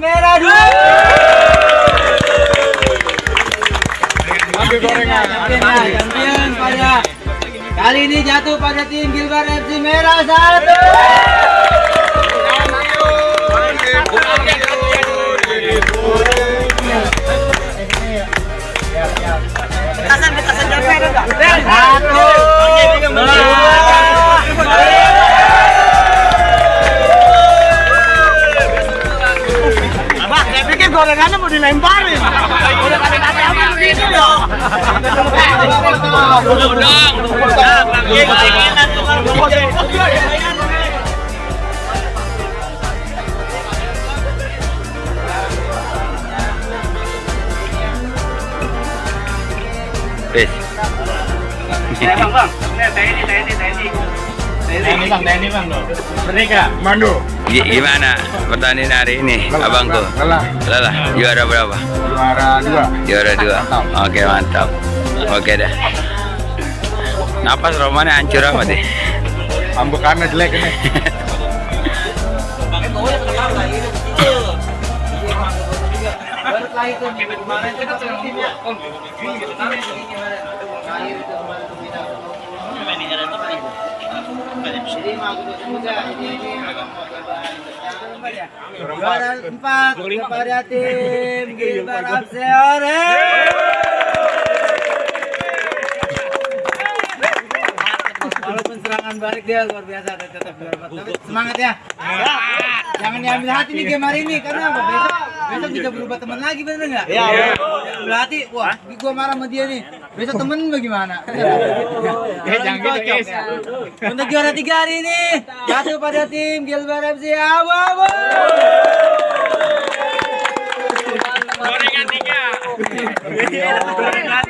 merah dua. Ambil gorengan. Champion, champion pada kali ini jatuh pada tim Gilbar FC merah satu. Satu. Gorengannya mau dilemparin. Udah nanti apa dong. Udang. Wes. Bang, bang. TNI, TNI, TNI. TNI bang, TNI bang loh. Merdeka. Mandu. Gi- Gimana pertandingan hari ini, abangku? Lelah. Lelah. Juara berapa? Juara dua. Juara dua. Oke mantap. Oke dah. Napas romannya hancur amat deh. Pambukannya jelek ini. Baru itu minggu kemarin itu kan Jadi mau semoga ini Juara empat kepada tim Gilbar Abseore. Walaupun serangan balik dia luar biasa tetap juara empat. Tapi semangat ya. Jangan diambil hati nih game hari ini karena apa? Besok besok bisa berubah teman lagi bener nggak? Iya. Hati, wah, gua marah sama dia nih. Besok temen bagaimana? Ya, jangan gitu, Is. ya. Untuk juara tiga hari ini jatuh pada tim Gilbar FC Abu-Abu. Gorengan tiga. Gorengan